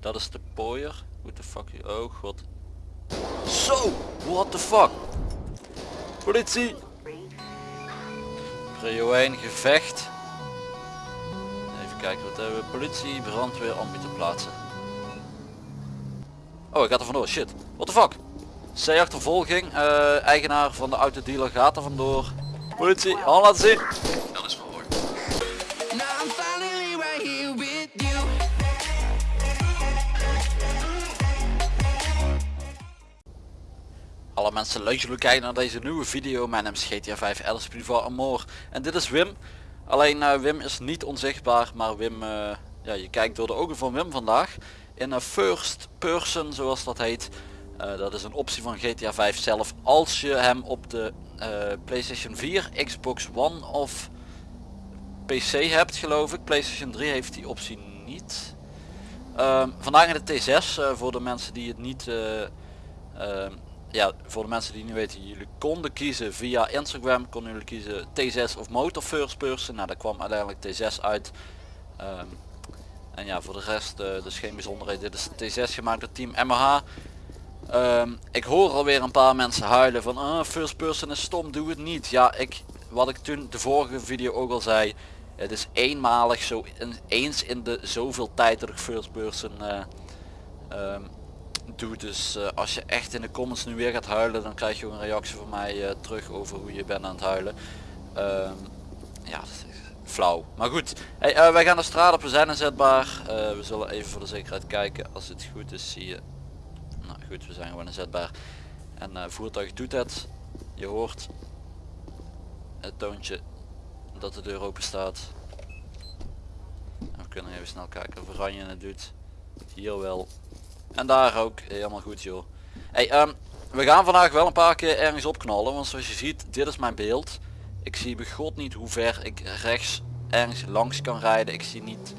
Dat is de pooier. What the fuck? Oh god. Zo! What the fuck? Politie! Prio 1 gevecht. Even kijken wat hebben we. Politie, brandweer, ambu te plaatsen. Oh, ik ga er vandoor. Shit. What the fuck? C-achtervolging. eh eigenaar van de autodealer gaat er vandoor. Politie, hand laten zien. Mensen leuk jullie kijken naar deze nieuwe video. Mijn naam is GTA 5 Alice Priva Amor. En dit is Wim. Alleen eh, Wim is niet onzichtbaar, maar Wim, eh, ja, je kijkt door de ogen van Wim vandaag. In een first person, zoals dat heet. Eh, dat is een optie van GTA 5 zelf. Als je hem op de PlayStation 4, Xbox One of PC hebt geloof ik. PlayStation 3 heeft die optie niet. Ehm, vandaag in de T6 eh, voor de mensen die het niet... eh, ehm, ja, voor de mensen die niet weten, jullie konden kiezen via Instagram, konden jullie kiezen T6 of Motor First Person. Nou, daar kwam uiteindelijk T6 uit. Ehm, en ja, voor de rest eh, dus geen bijzonderheid. Dit is de T6 gemaakt door Team MH. Ehm, ik hoor alweer een paar mensen huilen van ah, First Person is stom, doe het niet. Ja, ik, wat ik toen de vorige video ook al zei, het is eenmalig zo in- eens in de zoveel tijd dat ik First Person eh, ehm, doe. Dus eh, als je echt in de comments nu weer gaat huilen, dan krijg je ook een reactie van mij eh, terug over hoe je bent aan het huilen. Ehm, ja, dat is flauw. Maar goed, eh, wij gaan de straat op, we zijn inzetbaar. We zullen even voor de zekerheid kijken. Als het goed is zie je... Nou goed, we zijn gewoon inzetbaar. En voertuig doet het. Je hoort het toontje dat de deur open staat. We kunnen even snel kijken of Oranje het doet. Hier wel. En daar ook. Helemaal goed joh. Hey, ehm, we gaan vandaag wel een paar keer ergens opknallen. Want zoals je ziet, dit is mijn beeld. Ik zie begot niet hoe ver ik rechts ergens langs kan rijden. Ik zie niet,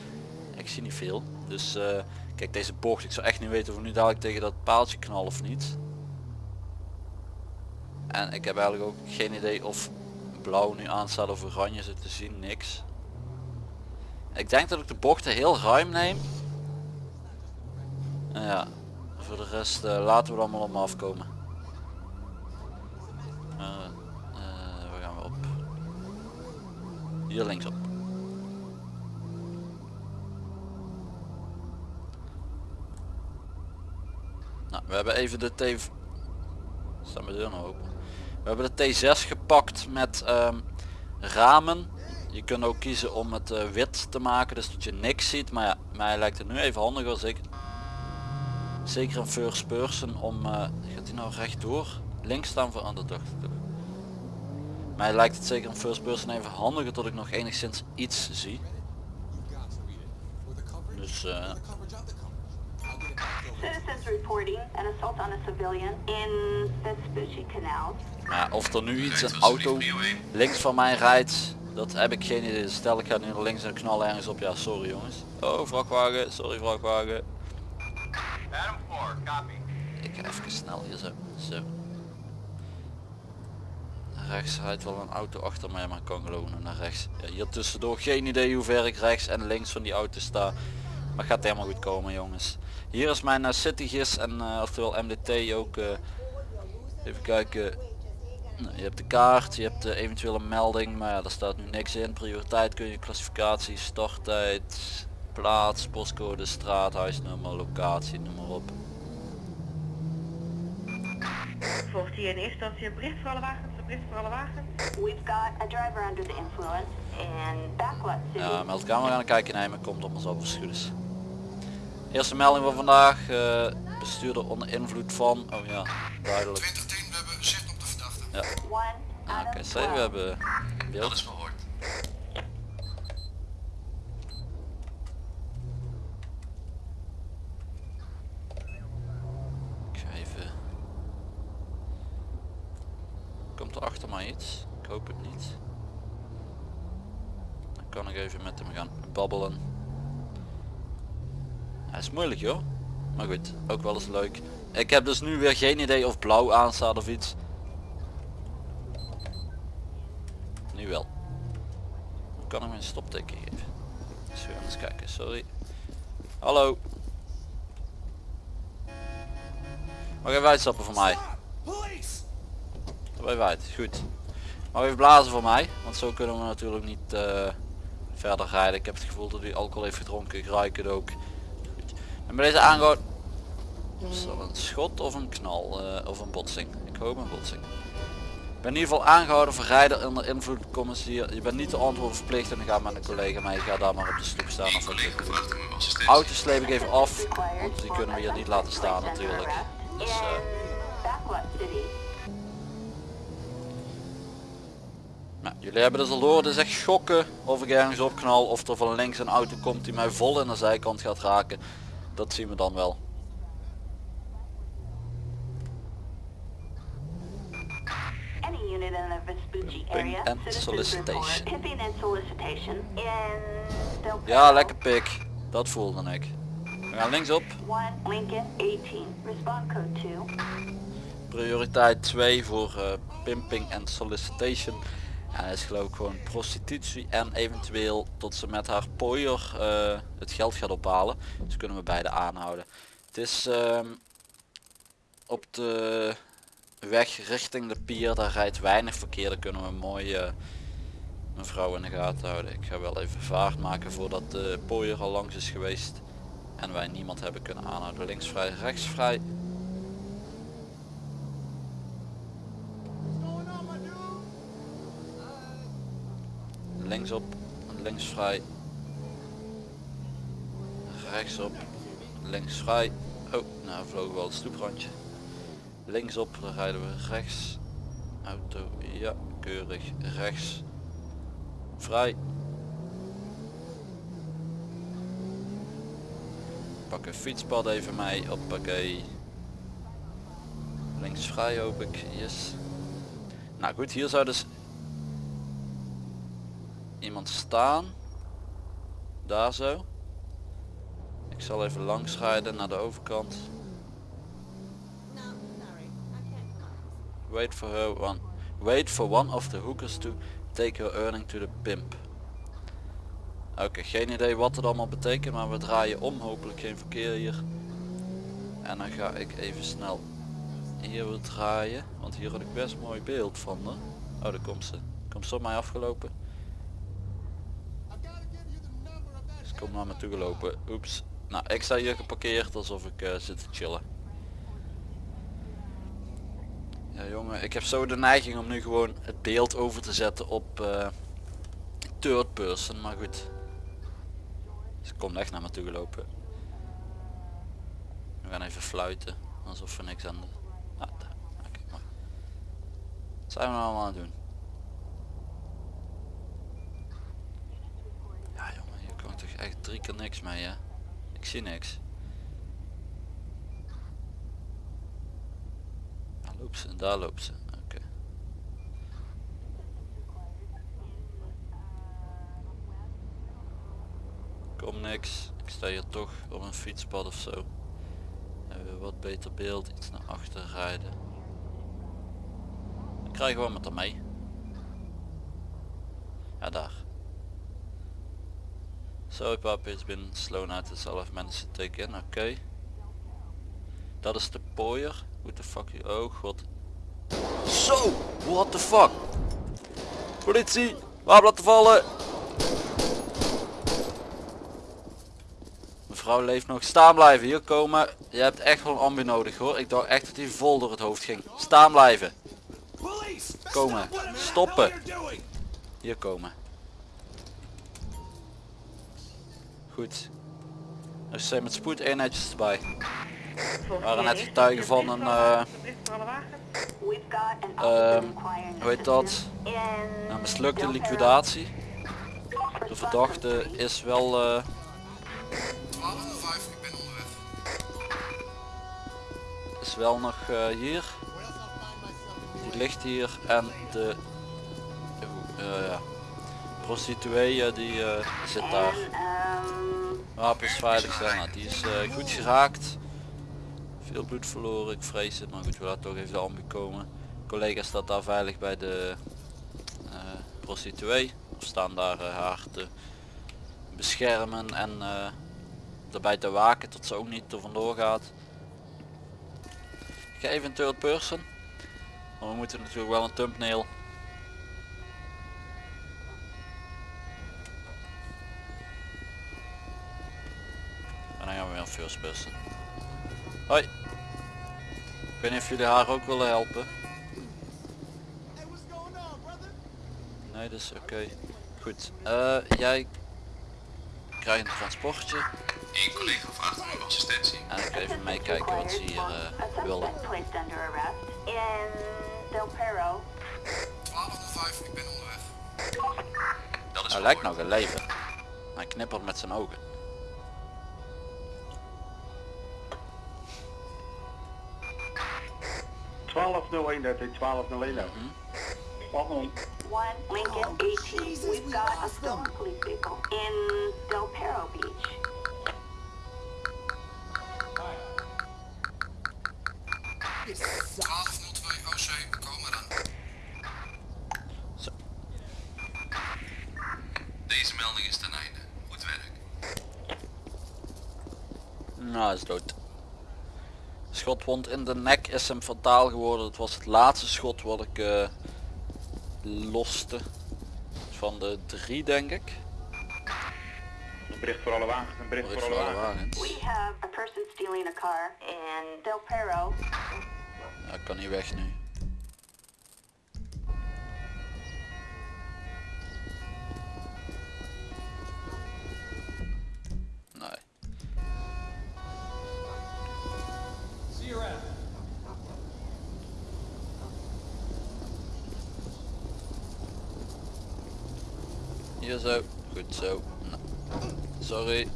ik zie niet veel. Dus eh, kijk deze bocht. Ik zou echt niet weten of nu dadelijk tegen dat paaltje knallen of niet. En ik heb eigenlijk ook geen idee of blauw nu aanstaat of oranje zit te zien. Niks. Ik denk dat ik de bochten heel ruim neem. Nou ja, voor de rest eh, laten we er allemaal om afkomen. Eh, eh, waar gaan we op? Hier linksop. Nou, we hebben even de T... Staan mijn deur nou open? We hebben de T6 gepakt met ehm, ramen. Je kunt ook kiezen om het wit te maken, dus dat je niks ziet. Maar ja, mij lijkt het nu even handiger als ik zeker een first person om eh, gaat hij nou rechtdoor links staan voor dacht ik toch mij lijkt het zeker een first person even handiger tot ik nog enigszins iets zie. Dus eh, Citizens reporting an assault on a civilian in Vespucci Canal. ja, of er nu iets een auto links van mij rijdt dat heb ik geen idee. Stel ik ga nu naar links en knal ergens op. Ja sorry jongens. Oh vrachtwagen. Sorry vrachtwagen. Adam 4, copy. Ik ga even snel hier zo. Zo. Rechts rijdt wel een auto achter mij, maar ik kan geloven naar rechts. Ja, hier tussendoor geen idee hoe ver ik rechts en links van die auto sta. Maar gaat helemaal goed komen jongens. Hier is mijn uh, citygis en uh, oftewel MDT ook. eh, even kijken. Nou, je hebt de kaart, je hebt de eventuele melding, maar ja, daar staat nu niks in. Prioriteit kun je, klassificatie, starttijd, plaats, postcode, straat, huisnummer, locatie, noem maar op. Volgt hier in eerste instantie een bericht voor alle wagens, een bericht voor alle wagens. We've got a driver under the influence in Backwat City. Ja, meldkamer gaan kijken nemen komt op ons op als het goed is. Eerste melding van vandaag, eh, bestuurder onder invloed van, oh ja, duidelijk. 2010, we hebben zicht op de verdachte. Ja, out oké, zie, we 12. hebben Dat beeld. is verhoord. Ik ga even... Komt er mij iets? Ik hoop het niet. Dan kan ik even met hem gaan babbelen. Hij is moeilijk joh. Maar goed, ook wel eens leuk. Ik heb dus nu weer geen idee of blauw aanstaat of iets. Nu wel. Dan kan ik mijn stopteken geven. Dus we gaan eens kijken, sorry. Hallo. Mag even uitstappen voor mij? Even uit, goed. Mag even blazen voor mij, want zo kunnen we natuurlijk niet eh, verder rijden. Ik heb het gevoel dat hij alcohol heeft gedronken, ik ruik het ook. Goed. En bij deze aangehouden... Is dat een schot of een knal eh, of een botsing? Ik hoop een botsing. Ik ben in ieder geval aangehouden voor rijder onder invloed commissaris. Je bent niet te antwoorden verplicht en dan ga met een collega mee. Ga daar maar op de stoep staan of wat je doet. Auto sleep ik even af, want die kunnen we hier niet laten staan natuurlijk. Dus, eh, nou, jullie hebben dus al door, het is echt schokken of ik ergens opknal of er van links een auto komt die mij vol in de zijkant gaat raken. Dat zien we dan wel. Pimping Citizens solicitation. Ja, lekker pik. Dat voelde ik. We gaan linksop. 1 Lincoln 18. Respond code 2. Prioriteit 2 voor eh, pimping en solicitation. Dat is geloof ik gewoon prostitutie en eventueel tot ze met haar pooier eh, het geld gaat ophalen. Dus kunnen we beide aanhouden. Het is ehm, op de weg richting de pier, daar rijdt weinig verkeer. Daar kunnen we mooi mevrouw in de gaten houden. Ik ga wel even vaart maken voordat de pooier al langs is geweest. En wij niemand hebben kunnen aanhouden. Links vrij, rechts vrij. Linksop, links vrij, rechtsop, links vrij. Oh, nou vlogen we al het stoeprandje. Linksop, dan rijden we rechts. Auto, ja, keurig, rechts. Vrij. Pak een fietspad even mee, hoppakee. Links vrij hoop ik, yes. Nou goed, hier zou dus iemand staan. Daar zo. Ik zal even langs rijden naar de overkant. Wait for her one. Wait for one of the hookers to take her earning to the pimp. Oké, geen idee wat het allemaal betekent, maar we draaien om. Hopelijk geen verkeer hier. En dan ga ik even snel hier weer draaien. Want hier had ik best mooi beeld van haar. Oh, daar komt ze. Komt ze op mij afgelopen. Ze komt naar me toe gelopen. Oeps. Nou, ik sta hier geparkeerd alsof ik eh, zit te chillen. Ja jongen, ik heb zo de neiging om nu gewoon het beeld over te zetten op eh, third person, maar goed. Ze komt echt naar me toe gelopen. We gaan even fluiten, alsof we niks aan de... Ah, maar. Wat zijn we nou allemaal aan het doen? Ja jongen, hier kan toch echt drie keer niks mee hè? Ik zie niks. Daar loopt ze, daar loopt ze. Oké. Kom niks. Ik sta hier toch op een fietspad of zo. Hebben wat beter beeld, iets naar achter rijden. Dan krijgen we met haar mee. Ja daar. Sorry papa, it's been slow now to self managed to take in, oké. Dat is de pooier. What the fuck, oh god. Zo, what the fuck. Politie, wapen laten vallen. Mevrouw leeft nog, staan blijven, hier komen. Je hebt echt wel een ambu nodig hoor. Ik dacht echt dat hij vol door het hoofd ging. Staan blijven. Komen, stoppen. Hier komen. Goed. Er zijn met spoed eenheidjes erbij. We waren net getuigen van een, eh, Ehm, officer inquiring hoe heet dat? Een mislukte liquidatie. De verdachte is wel eh, 1205, ik ben onderweg. is wel nog eh, hier. Die ligt hier en de eh, ja, prostituee eh, die eh, zit daar. Ehm, Wapens veilig zijn. Die is eh, goed geraakt. Veel bloed verloren, ik vrees het. Maar goed, we laten toch even de ambu komen. Collega staat daar veilig bij de prostituee. Of staan daar haar te beschermen en erbij te waken tot ze ook niet er vandoor gaat. geven in third person. Maar we moeten natuurlijk wel een thumbnail. En dan gaan person. Hoi. Ik weet niet of jullie haar ook willen helpen. Nee, is oké. Goed. eh, jij krijgt een transportje. Eén collega vraagt om uw assistentie. En ik even meekijken wat ze hier eh, willen. placed under arrest in Del Perro. 1205, ik ben onderweg. Dat is Hij lijkt nog een leven. Hij knippert met zijn ogen. Mm-hmm. One Lincoln 18. We've got a stolen police vehicle in Del Perro Beach. Schotwond in de nek is hem fataal geworden. Het was het laatste schot wat ik eh, loste. Van de drie denk ik. Een bericht voor alle wagens, een bericht Bericht voor voor alle alle wagens. wagens. We have a person stealing a car in Del Perro. Ja, ik kan niet weg nu. Hier zo, goed zo. Nou, Sorry,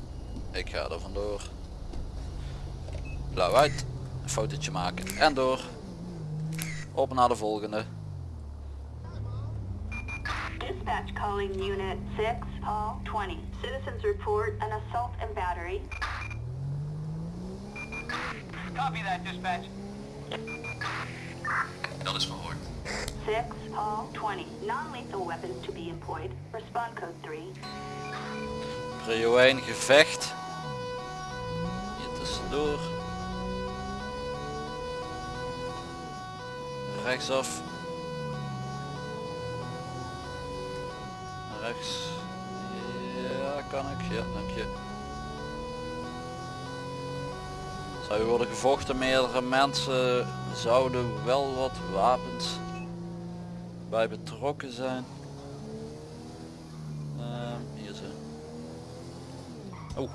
ik ga er vandoor. Blauw uit, een fotootje maken en door. Op naar de volgende. Dispatch calling Unit 6, Hall 20. Citizens report an assault and battery. Copy that, dispatch. Dat is verhoord. 6, Hall 20. Non-lethal weapons to be employed. Respond code 3. Prio 1 gevecht. Hier tussendoor. Rechtsaf. Rechts. Ja, kan ik. Ja, dank je. Zou er worden gevochten, meerdere mensen zouden wel wat wapens bij betrokken zijn. Ehm, hier zo. Oh,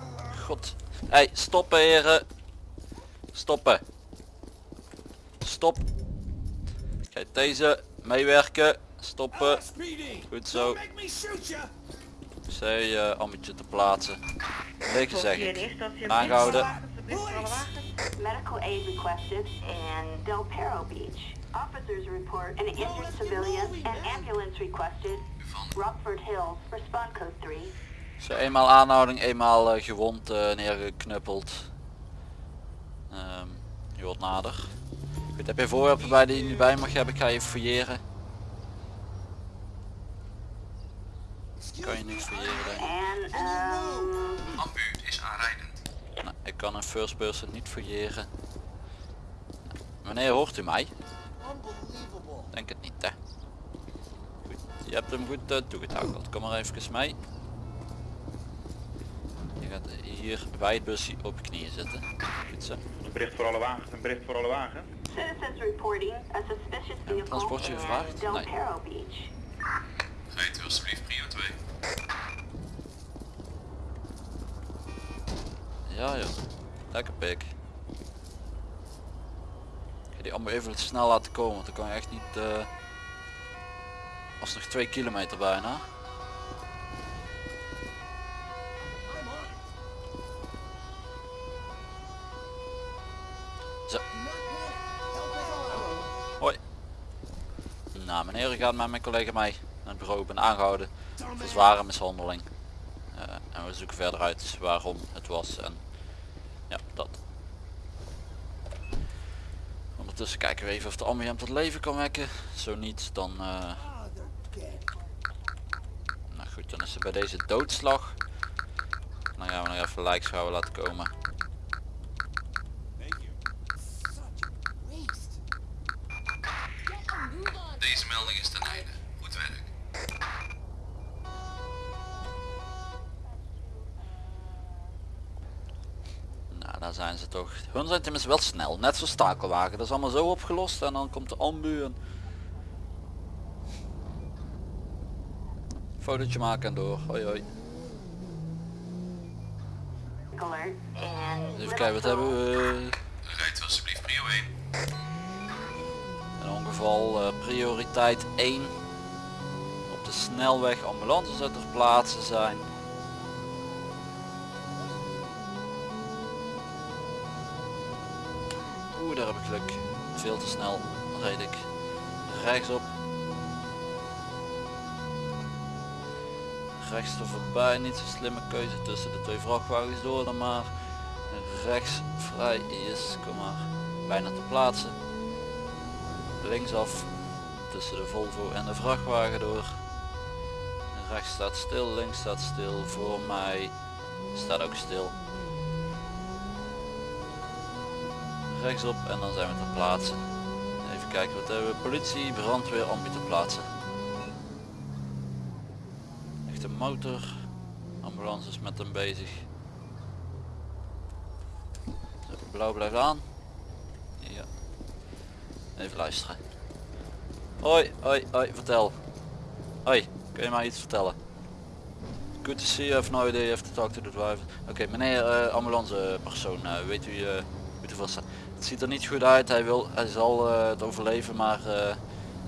god. Hey, stoppen heren. Stoppen. Stop. Kijk, deze. Meewerken. Stoppen. Goed zo. Zij uh, ammetje te plaatsen. Lekker zeg Hier in ik. Aangehouden. Medical aid requested in Del Perro Beach. Officers report an injured civilian. An ambulance requested. Rockford Hills. Respond code 3. Zo eenmaal aanhouding, eenmaal eh, gewond eh, neergeknuppeld. Ehm, je wordt nader. Goed, heb je voorwerpen bij die je niet bij mag hebben? Ik ga je fouilleren. Kan je niet fouilleren denk ik. And, um, Ambu is aanrijdend. Nou, ik kan een first person niet fouilleren. Meneer, hoort u mij? Denk het niet hè. Goed, je hebt hem goed uh, toegetakeld. Kom maar even mee. Je gaat hier bij het busje op je knieën zitten. Goed zo. Een bericht voor alle wagens, een bericht voor alle wagens. citizens reporting a suspicious vehicle transportje gevraagd? Del Nee. Perro Beach. Rijdt u alsjeblieft prio 2. Ja joh, lekker pik. Allemaal even snel laten komen, want dan kan je echt niet... eh was nog 2 kilometer bijna. Zo. Hoi. Nou meneer, gaat met mijn collega mee naar het bureau. Ben aangehouden voor zware mishandeling. Eh, en we zoeken verder uit waarom het was en ja, dat. Ondertussen kijken we even of de ambiënt tot leven kan wekken. Zo niet, dan... eh, nou goed, dan is ze bij deze doodslag. Dan gaan we nog even lijkschouwen laten komen. Daar zijn ze toch. Hun zijn tenminste wel snel. Net zoals takelwagen. Dat is allemaal zo opgelost en dan komt de ambu en... Fotootje maken en door. Hoi hoi. Even kijken, wat hebben we? Rijdt alsjeblieft prio 1. Een ongeval eh, prioriteit 1. Op de snelweg ambulances uit ter plaatse zijn. Veel te snel reed ik. Rechtsop. Rechts er voorbij, niet zo slimme keuze tussen de twee vrachtwagens door dan maar. Rechts vrij is, kom maar, bijna te plaatsen linksaf tussen de Volvo en de vrachtwagen door. Rechts staat stil, links staat stil, voor mij staat ook stil. Rechtsop en dan zijn we ter plaatse. Even kijken wat hebben we. Politie, brandweer, ambu plaatsen. Echte motor. Ambulance is met hem bezig. Blauw blijft aan. Ja. Even luisteren. Hoi, hoi, hoi, vertel. Hoi, kun je mij iets vertellen? Good to see you, have no idea, you have to talk to the driver. Oké, meneer uh, ambulancepersoon, uh, weet u, uh, weet u vast. Het ziet er niet goed uit, hij, wil, hij zal uh, het overleven, maar uh,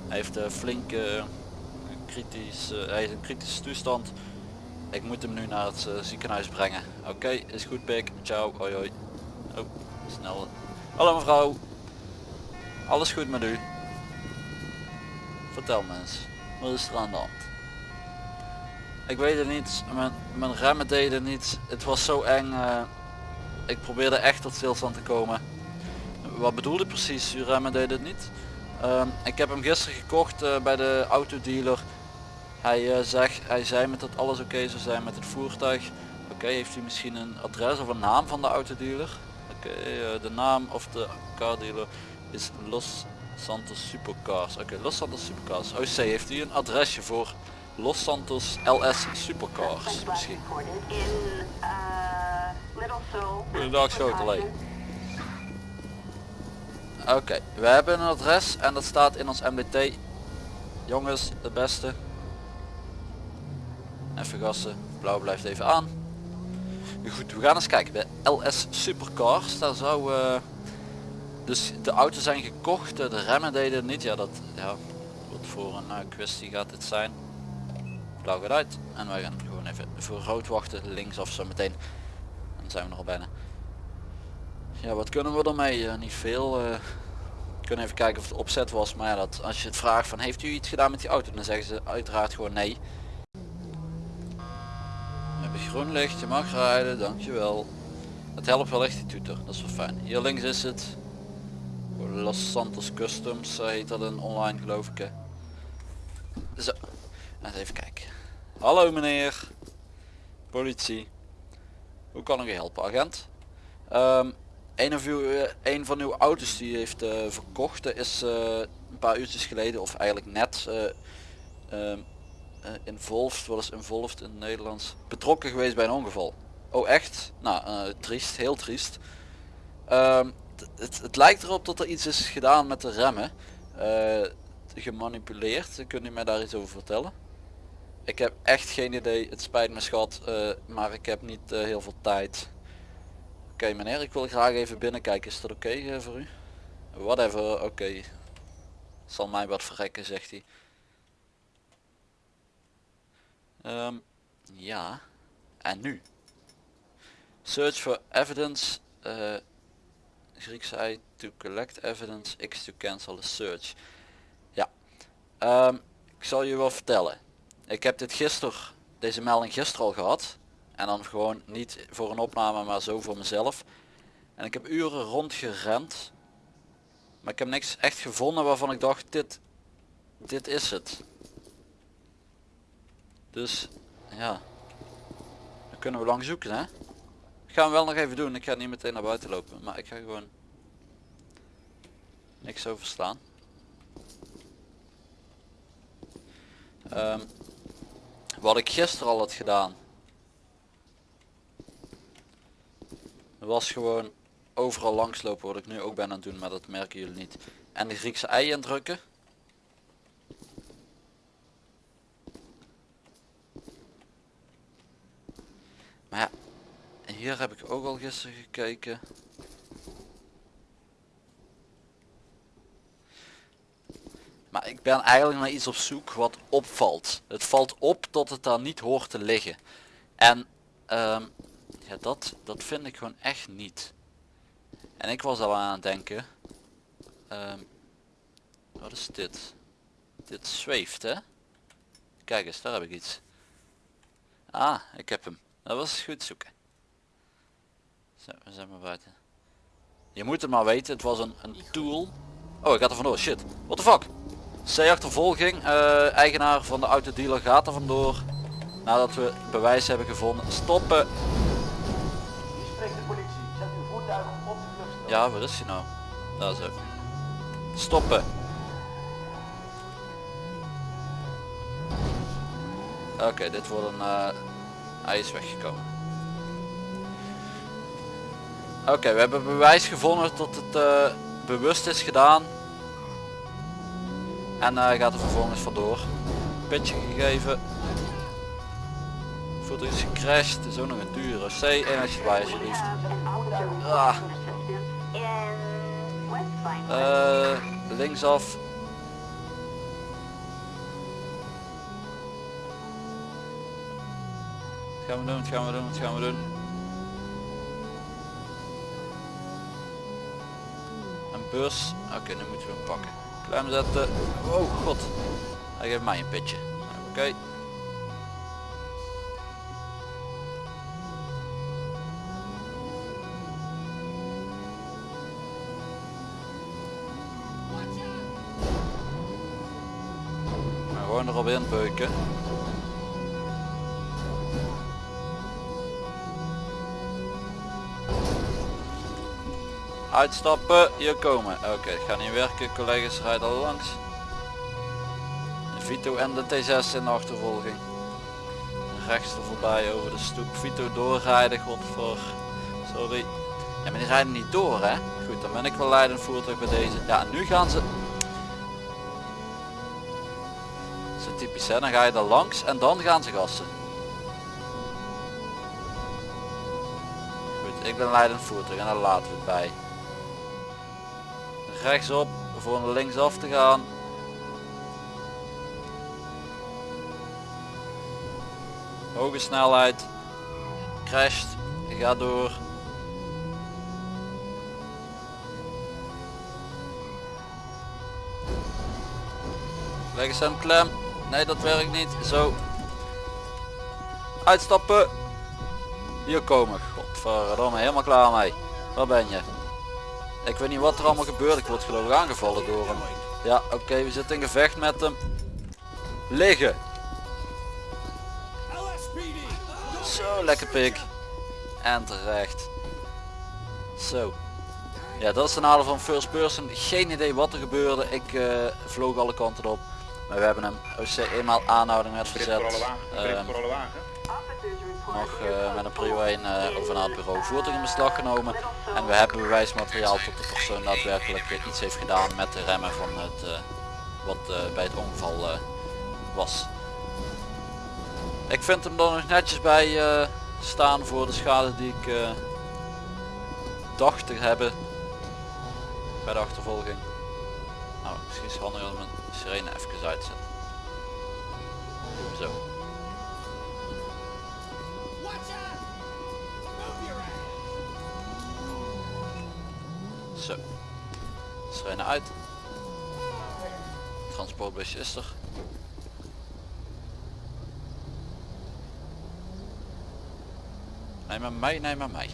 hij heeft uh, flink uh, kritisch, hij is in kritische toestand. Ik moet hem nu naar het ziekenhuis brengen. Oké, is goed pik, ciao, hoi hoi. Oh, snel. Hallo mevrouw. Alles goed met u? Vertel me eens, wat is er aan de hand? Ik weet het niet, mijn, remmen deden niet, het was zo eng. Ik probeerde echt tot stilstand te komen. Wat bedoelde precies, uw remmen deden het niet? Uh, ik heb hem gisteren gekocht uh, bij de autodealer. Hij, uh, zegt, hij zei met dat alles oké okay zou zijn met het voertuig. Oké, okay, heeft u misschien een adres of een naam van de autodealer? Oké, okay, de naam of de car dealer is Los Santos Supercars. Oké, Los Santos Supercars. OC, heeft u een adresje voor Los Santos LS Supercars misschien? Goedendag Schotelee. Oké, we hebben een adres en dat staat in ons MDT. Jongens, de beste. Even gassen, blauw blijft even aan. Goed, we gaan eens kijken bij LS Supercars. Daar zou... Uh, dus de auto's zijn gekocht, de remmen deden niet. Ja, dat ja, wat voor een uh, kwestie gaat dit zijn. Blauw gaat uit. En wij gaan gewoon even voor rood wachten. Linksaf zo meteen. Dan zijn we nog al bijna. Ja, wat kunnen we ermee? Uh, niet veel. Uh, kunnen even kijken of het opzet was. Maar ja, dat, als je het vraagt van heeft u iets gedaan met die auto? Dan zeggen ze uiteraard gewoon nee. We hebben groen licht, je mag rijden, dankjewel. Het helpt wel echt die toeter, dat is wel fijn. Hier links is het. Los Santos Customs heet dat een online geloof ik. Hè. Zo, eens even kijken. Hallo meneer. Politie. Hoe kan ik u helpen agent? Um, een, of uw, uh, een van uw auto's die heeft uh, verkocht is uh, een paar uurtjes geleden of eigenlijk net um, involved, wat is involved in het Nederlands, betrokken geweest bij een ongeval. Oh echt? Nou, triest, heel triest. Um, het, het, lijkt erop dat er iets is gedaan met de remmen. gemanipuleerd. Kunt u mij daar iets over vertellen? Ik heb echt geen idee. Het spijt me schat, maar ik heb niet heel veel tijd. Oké meneer, ik wil graag even binnenkijken. Is dat oké uh, voor u? Whatever, oké. Zal mij wat verrekken, zegt hij. Um, ja. En nu? Search for evidence. Uh, Grieks I to collect evidence, X to cancel the search. Ja. Um, ik zal je wel vertellen. Ik heb dit gisteren, deze melding gisteren al gehad. En dan gewoon niet voor een opname, maar zo voor mezelf. En ik heb uren rondgerend. Maar ik heb niks echt gevonden waarvan ik dacht, dit, dit is het. Dus, ja. Dan kunnen we lang zoeken, hè. Ik ga wel nog even doen. Ik ga niet meteen naar buiten lopen. Maar ik ga gewoon niks over slaan. Ehm, wat ik gisteren al had gedaan. Was gewoon overal langslopen wat ik nu ook ben aan het doen, maar dat merken jullie niet. En de Griekse ei indrukken. Maar ja, hier heb ik ook al gisteren gekeken. Maar ik ben eigenlijk naar iets op zoek wat opvalt. Het valt op dat het daar niet hoort te liggen. En ehm, ja, dat, dat vind ik gewoon echt niet. En ik was al aan het denken. ehm, wat is dit? Dit zweeft hè? Kijk eens, daar heb ik iets. Ah, ik heb hem. Dat was goed zoeken. Zo, we zijn maar buiten. Je moet het maar weten, het was een, een tool. Oh, ik ga er vandoor, shit. What the fuck? C-achtervolging, eh, eigenaar van de autodealer gaat er vandoor. Nadat we bewijs hebben gevonden. Stoppen! Ja, waar is hij nou? Daar zo. Stoppen! Oké, dit wordt een... eh, hij is weggekomen. Oké, we hebben bewijs gevonden dat het eh, bewust is gedaan. En hij gaat er vervolgens vandoor. Pitje gegeven. Voertuig is gecrashed. Is ook nog een dure C. En alsjeblieft. Ah. Eh, linksaf. Wat gaan we doen? Wat gaan we doen? Wat gaan we doen? Een bus. Oké, nu moeten we hem pakken. Klem zetten. Oh god. Hij geeft mij een pitje. Oké. Gewoon erop inbeuken. Uitstappen, hier komen. Oké, het gaat niet werken. Collega's rijden langs. De Vito en de T6 in de achtervolging. Rechts er voorbij over de stoep. Vito doorrijden, godver. Sorry. Ja, maar die rijden niet door hè. Goed, dan ben ik wel leidend voertuig bij deze. Ja, nu gaan ze Dan ga je er langs en dan gaan ze gassen. Goed, ik ben leidend voertuig en daar laten we het bij. Rechtsop voor naar linksaf te gaan. Hoge snelheid. Crasht. Ga door. Leg eens klem. Nee, dat werkt niet. Zo. Uitstappen. Hier komen. Godverdomme, helemaal klaar mee. Waar ben je? Ik weet niet wat er allemaal gebeurt. Ik word geloof ik aangevallen door hem. Ja, oké, we zitten in gevecht met hem. Liggen. Zo, lekker pik. En terecht. Zo. Ja, dat is de nadeel van first person. Geen idee wat er gebeurde. Ik eh, vloog alle kanten op. Maar we hebben hem OC eenmaal aanhouding met verzet. Ehm, nog eh, met een prio 1 eh, in over naar het bureau voertuig in beslag genomen. En we hebben bewijsmateriaal tot de persoon daadwerkelijk eh, iets heeft gedaan met de remmen van het wat bij het ongeval was. Ik vind hem er nog netjes bij staan voor de schade die ik dacht te hebben bij de achtervolging. Nou, misschien is het handig om sirene even uitzet. Doe hem zo. Zo. Sirene uit. Transportbusje is er. Neem maar mee, neem maar mee.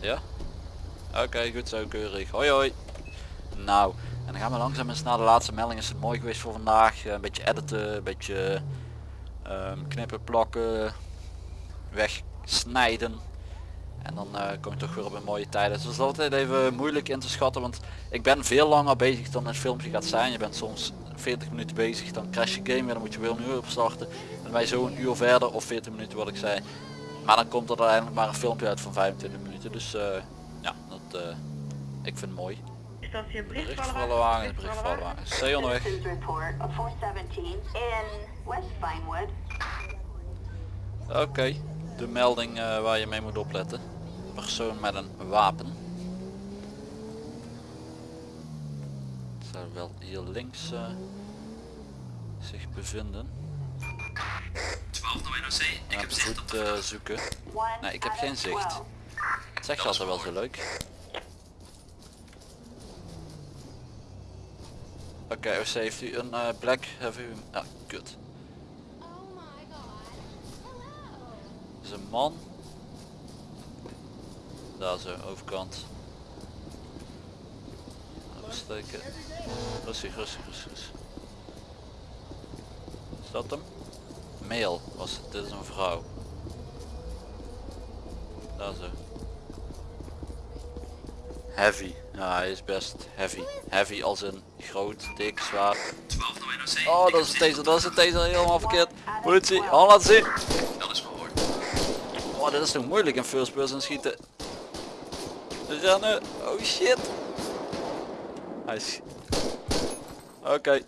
Ja? Oké, goed zo, keurig. Hoi hoi. Nou, en dan gaan we langzaam eens naar de laatste melding. Is het mooi geweest voor vandaag. Eh, Een beetje editen, een beetje ehm, knippen, plakken, wegsnijden. En dan eh, kom je toch weer op een mooie tijd. Dus dat is altijd even moeilijk in te schatten. Want ik ben veel langer bezig dan het filmpje gaat zijn. Je bent soms 40 minuten bezig. Dan crash je game weer. Dan moet je weer een uur opstarten. En wij zo een uur verder of 40 minuten wat ik zei. Maar dan komt er uiteindelijk maar een filmpje uit van 25 minuten. Dus eh, ja, dat, ik vind het mooi. Voor alle wagens. C onderweg. Citizens report of 417 in West Vinewood. Oké, de melding eh, waar je mee moet opletten. Persoon met een wapen. Het zou wel hier links eh, zich bevinden. 12 naar NOC. Ik heb zicht op de zoeken. Nee, ik heb geen zicht. 12. Het zegt je altijd wel zo leuk. Oké, OC heeft u een eh, black u... Ah, kut. Dat is een man. Daar zo, overkant. Oversteken. Rustig, rustig, rustig. rustig. Is dat hem? Male was het, dit is een vrouw. Daar zo. Heavy. Ja, hij is best heavy. Heavy als een groot, dik, zwaar. 12 naar NOC. Oh, dat is een taser, dat is een taser, helemaal verkeerd. Politie, hand laten zien. Dat is verhoord. Oh, dit is toch moeilijk in first person schieten. Rennen. Oh shit. Hij is... Oké.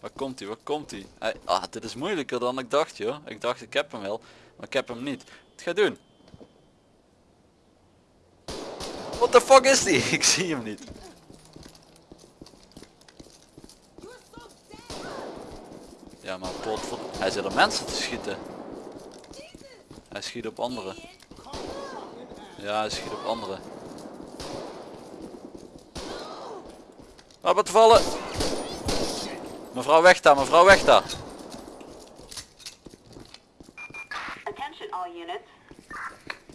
Waar komt hij? Waar komt hij? hij? Ah, dit is moeilijker dan ik dacht joh. Ik dacht ik heb hem wel, maar ik heb hem niet. Wat ga je doen? What the fuck is die? Ik zie hem niet. Ja maar pot, hij zit er mensen te schieten. Hij schiet op anderen. Ja, hij schiet op anderen. Op het vallen. Mevrouw weg daar, mevrouw weg daar. Attention all units.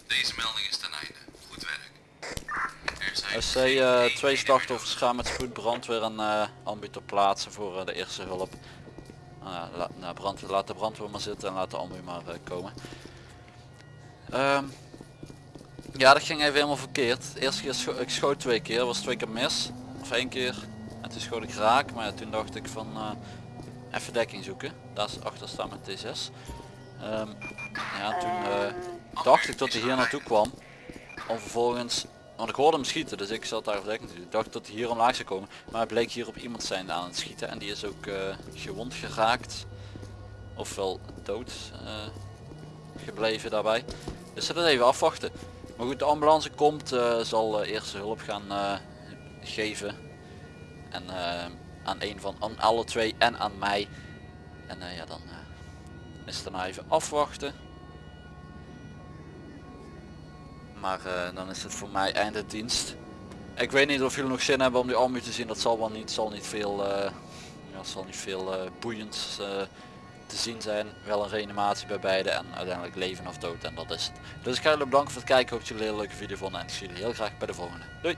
Deze melding is ten einde. Goed werk. Eh, twee slachtoffers gaan met spoed brandweer en uh, ambu ter plaatse voor eh, de eerste hulp. Nou, la, nou, laat de brandweer maar zitten en laat de ambu maar eh, komen. Ehm, ja, dat ging even helemaal verkeerd. De eerste keer ik schoot twee keer, was twee keer mis. Of één keer. En toen schoot ik raak, maar toen dacht ik van eh, even dekking zoeken. Daar achter staan met T6. Ehm, ja, toen eh, dacht ik dat hij hier naartoe kwam. Om vervolgens, want ik hoorde hem schieten, dus ik zat daar verdekt Ik dacht dat hij hier omlaag zou komen. Maar hij bleek hier op iemand zijn aan het schieten. En die is ook eh, gewond geraakt. Ofwel dood eh, gebleven daarbij. Dus dat even afwachten. Maar goed, de ambulance komt, eh, zal eerste hulp gaan geven. En aan een van aan alle twee en aan mij. En ja, dan is het daarna even afwachten. Maar eh, dan is het voor mij einde dienst. Ik weet niet of jullie nog zin hebben om die army te zien. Dat zal wel niet, zal niet veel, eh, ja, zal niet veel eh, boeiends te zien zijn. Wel een reanimatie bij beide en uiteindelijk leven of dood en dat is het. Dus ik ga jullie bedanken voor het kijken. Ik hoop dat jullie een leuke video vonden en ik zie jullie heel graag bij de volgende. Doei!